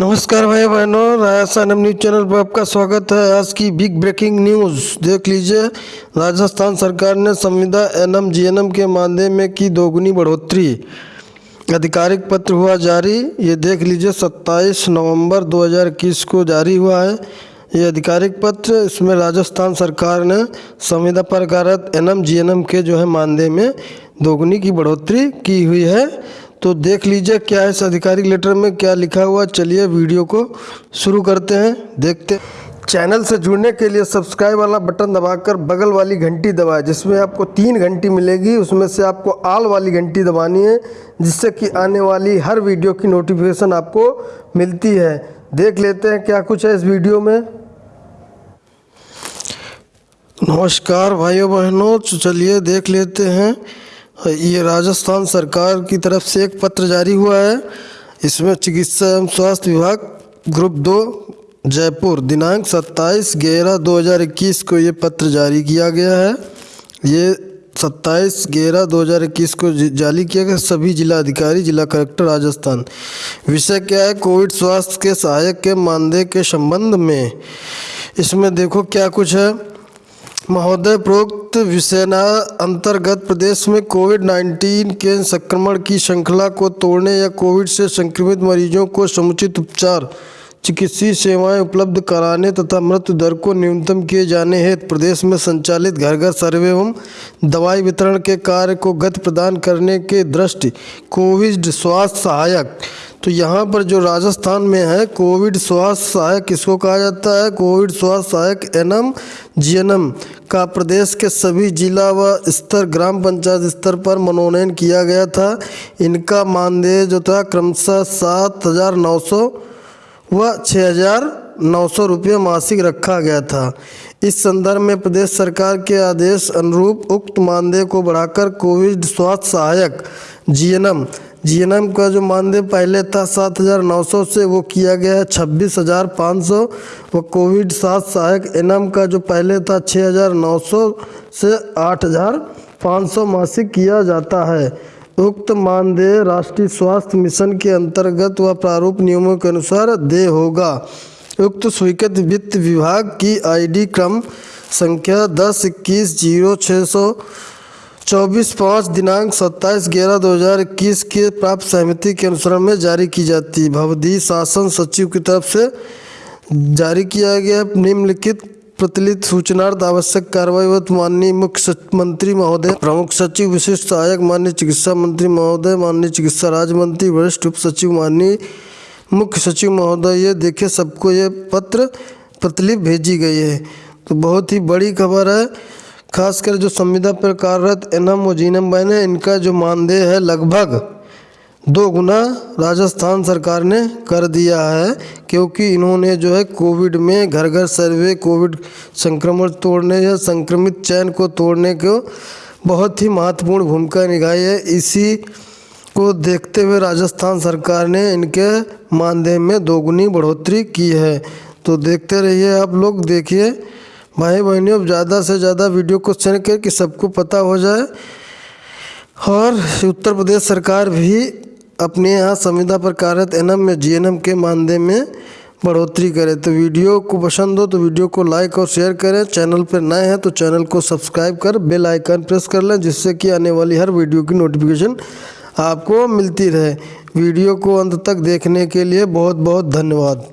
नमस्कार भाई बहनों राजस्थान हम न्यूज़ चैनल पर आपका स्वागत है। आज की बिग ब्रेकिंग न्यूज़, देख लीजिए। राजस्थान सरकार ने संविदा एनएम जीएनएम के मानदेय में की दोगुनी बढ़ोतरी। आधिकारिक पत्र हुआ जारी, ये देख लीजिए 27 नवंबर 2021 को जारी हुआ है। ये आधिकारिक पत्र, इसमें राजस्थान सरकार ने संविदा पर कार्यरत एनएम जीएनएम के जो है मानदेय में दोगुनी की बढ़ोतरी की हुई है। तो देख लीजिए क्या इस आधिकारिक लेटर में, क्या लिखा हुआ चलिए वीडियो को शुरू करते हैं, देखते चैनल से जुड़ने के लिए सब्सक्राइब वाला बटन दबाकर बगल वाली घंटी दबाएँ, जिसमें आपको तीन घंटी मिलेगी। उसमें से आपको आल वाली घंटी दबानी है, जिससे कि आने वाली हर वीडियो की नोटिफिकेशन आपको मिलती है। देख लेते हैं क्या कुछ है इस वीडियो में। नमस्कार भाइयों बहनों चलिए देख लेते हैं। ये राजस्थान सरकार की तरफ़ से एक पत्र जारी हुआ है। इसमें चिकित्सा एवं स्वास्थ्य विभाग ग्रुप दो, जयपुर, दिनांक 27 ग्यारह 2021 को ये पत्र जारी किया गया है। ये 27 ग्यारह 2021 को जारी किया गया सभी जिला अधिकारी जिला कलेक्टर राजस्थान। विषय क्या है? कोविड स्वास्थ्य के सहायक के मानदेय के संबंध में। इसमें देखो क्या कुछ है। महोदय प्रोक्त विषयना अंतर्गत प्रदेश में कोविड 19 के संक्रमण की श्रृंखला को तोड़ने या कोविड से संक्रमित मरीजों को समुचित उपचार, चिकित्सीय सेवाएँ उपलब्ध कराने तथा मृत्यु दर को न्यूनतम किए जाने हेतु प्रदेश में संचालित घर घर सर्वे एवं दवाई वितरण के कार्य को गति प्रदान करने के दृष्टि, कोविड स्वास्थ्य सहायक तो यहाँ पर जो राजस्थान में है, कोविड स्वास्थ्य सहायक, किसको कहा जाता है? कोविड स्वास्थ्य सहायक एनएम, जीएनएम का प्रदेश के सभी जिला व स्तर, ग्राम पंचायत स्तर पर मनोनयन किया गया था। इनका मानदेय जो था, क्रमशः सात हज़ार नौ सौ व छः हज़ार नौ सौ रुपये मासिक रखा गया था। इस संदर्भ में प्रदेश सरकार के आदेश अनुरूप उक्त मानदेय को बढ़ाकर कोविड स्वास्थ्य सहायक, जीएनएम जीएनएम का जो मानदेय पहले था सात हज़ार नौ सौ से, वो किया गया है छब्बीस हज़ार पाँच सौ। व कोविड सात सहायक एनएम का जो पहले था छः हज़ार नौ सौ से आठ हज़ार पाँच सौ मासिक किया जाता है। उक्त मानदेय राष्ट्रीय स्वास्थ्य मिशन के अंतर्गत व प्रारूप नियमों के अनुसार देय होगा। उक्त स्वीकृत वित्त विभाग की आईडी क्रम संख्या दस, इक्कीस, ज़ीरो छः सौ चौबीस पाँच दिनांक सत्ताईस ग्यारह दो हज़ार इक्कीस के प्राप्त सहमति के अनुसार में जारी की जाती भवदी शासन सचिव की तरफ़ से जारी किया गया निम्नलिखित प्रतिलित सूचनार्थ आवश्यक कार्रवाई व माननीय मुख्य मंत्री महोदय, प्रमुख सचिव, विशिष्ट सहायक माननीय चिकित्सा मंत्री महोदय, माननीय चिकित्सा राज्य मंत्री, वरिष्ठ उप सचिव, माननीय मुख्य सचिव महोदय, ये देखिए सबको ये पत्र प्रतिलिप भेजी गई है। तो बहुत ही बड़ी खबर है। खासकर जो संविदा पर कार्यरत एनम और जीनम बहन है, इनका जो मानदेय है लगभग दो गुना राजस्थान सरकार ने कर दिया है, क्योंकि इन्होंने जो है कोविड में घर घर सर्वे, कोविड संक्रमण तोड़ने या संक्रमित चयन को तोड़ने को बहुत ही महत्वपूर्ण भूमिका निभाई है। इसी को देखते हुए राजस्थान सरकार ने इनके मानदेय में दोगुनी बढ़ोतरी की है। तो देखते रहिए आप लोग, देखिए भाई बहनों, अब ज़्यादा से ज़्यादा वीडियो को शेयर कर कि सबको पता हो जाए। और उत्तर प्रदेश सरकार भी अपने यहाँ संविदा पर कार्यरत एनएम में, जीएनएम के मानदेय में बढ़ोतरी करे। तो वीडियो को पसंद हो तो वीडियो को लाइक और शेयर करें। चैनल पर नए हैं तो चैनल को सब्सक्राइब कर बेल आइकन प्रेस कर लें, जिससे कि आने वाली हर वीडियो की नोटिफिकेशन आपको मिलती रहे। वीडियो को अंत तक देखने के लिए बहुत बहुत धन्यवाद।